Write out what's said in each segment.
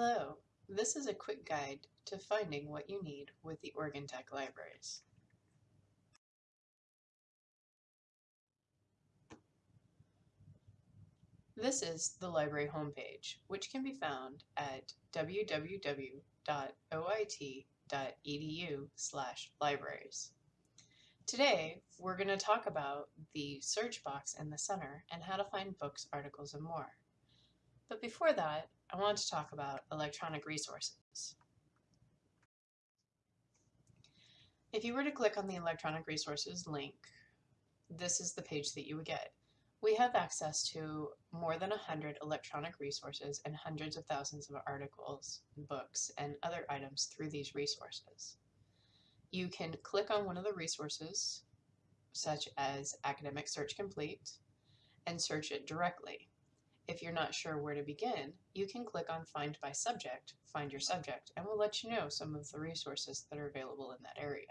Hello, this is a quick guide to finding what you need with the Oregon Tech Libraries. This is the library homepage, which can be found at www.oit.edu libraries. Today, we're going to talk about the search box in the center and how to find books, articles, and more. But before that, I want to talk about electronic resources. If you were to click on the electronic resources link, this is the page that you would get. We have access to more than 100 electronic resources and hundreds of thousands of articles, books, and other items through these resources. You can click on one of the resources, such as Academic Search Complete, and search it directly. If you're not sure where to begin, you can click on Find by Subject, find your subject, and we'll let you know some of the resources that are available in that area.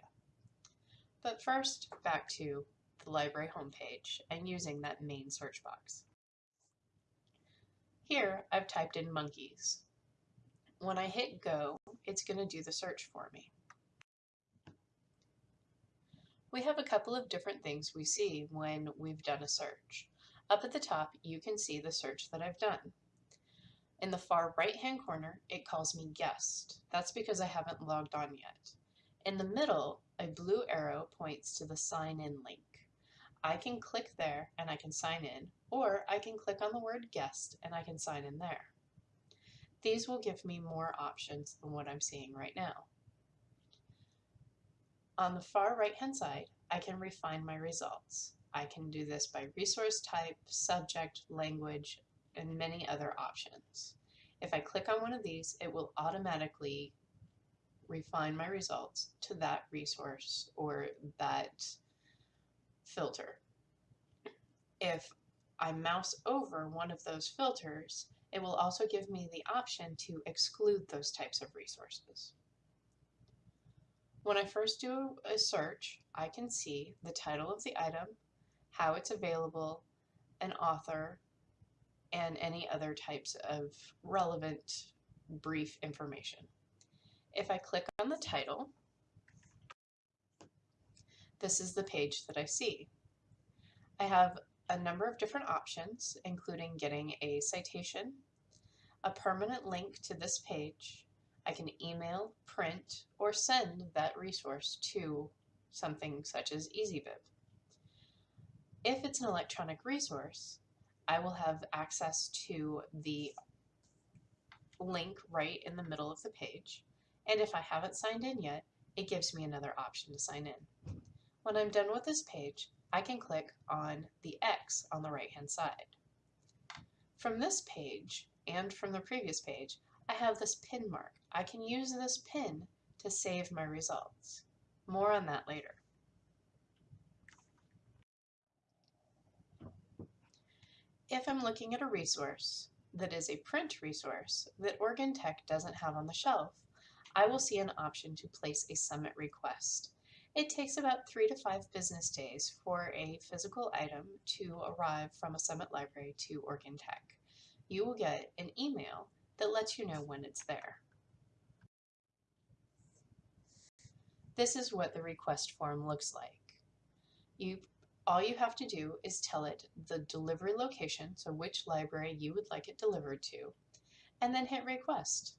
But first, back to the library homepage and using that main search box. Here, I've typed in monkeys. When I hit go, it's going to do the search for me. We have a couple of different things we see when we've done a search. Up at the top, you can see the search that I've done. In the far right-hand corner, it calls me guest. That's because I haven't logged on yet. In the middle, a blue arrow points to the sign in link. I can click there and I can sign in, or I can click on the word guest and I can sign in there. These will give me more options than what I'm seeing right now. On the far right hand side, I can refine my results. I can do this by resource type, subject, language, and many other options. If I click on one of these, it will automatically refine my results to that resource or that filter. If I mouse over one of those filters, it will also give me the option to exclude those types of resources. When I first do a search, I can see the title of the item, how it's available, an author, and any other types of relevant brief information. If I click on the title, this is the page that I see. I have a number of different options, including getting a citation, a permanent link to this page. I can email, print, or send that resource to something such as EasyBib. If it's an electronic resource, I will have access to the link right in the middle of the page. And if I haven't signed in yet, it gives me another option to sign in. When I'm done with this page, I can click on the X on the right hand side. From this page and from the previous page, I have this pin mark. I can use this pin to save my results. More on that later. If I'm looking at a resource that is a print resource that Oregon Tech doesn't have on the shelf, I will see an option to place a summit request. It takes about three to five business days for a physical item to arrive from a summit library to Oregon Tech. You will get an email that lets you know when it's there. This is what the request form looks like. You all you have to do is tell it the delivery location, so which library you would like it delivered to, and then hit request.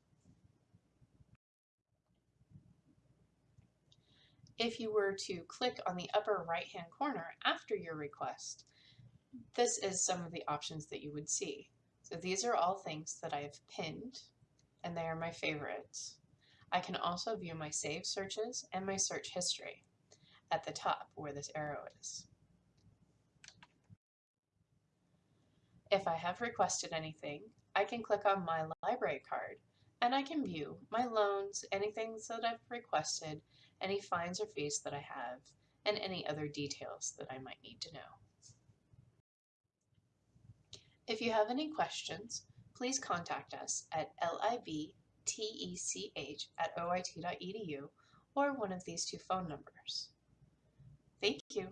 If you were to click on the upper right hand corner after your request, this is some of the options that you would see. So these are all things that I have pinned and they are my favorites. I can also view my saved searches and my search history at the top where this arrow is. If I have requested anything, I can click on my library card and I can view my loans, anything that I've requested, any fines or fees that I have, and any other details that I might need to know. If you have any questions, please contact us at libtech at oit.edu or one of these two phone numbers. Thank you.